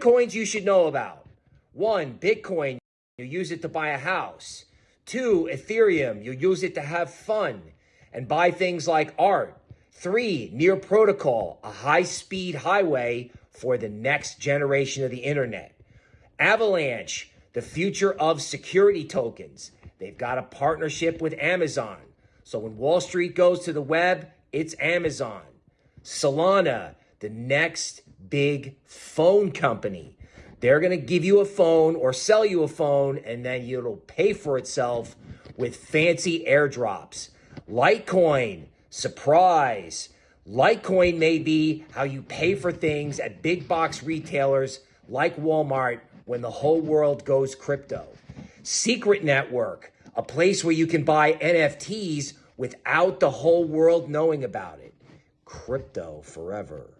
coins you should know about. One, Bitcoin, you use it to buy a house. Two, Ethereum, you use it to have fun and buy things like art. Three, Near Protocol, a high speed highway for the next generation of the internet. Avalanche, the future of security tokens. They've got a partnership with Amazon. So when Wall Street goes to the web, it's Amazon. Solana, the next big phone company. They're going to give you a phone or sell you a phone, and then it'll pay for itself with fancy airdrops. Litecoin, surprise. Litecoin may be how you pay for things at big box retailers like Walmart when the whole world goes crypto. Secret Network, a place where you can buy NFTs without the whole world knowing about it. Crypto forever.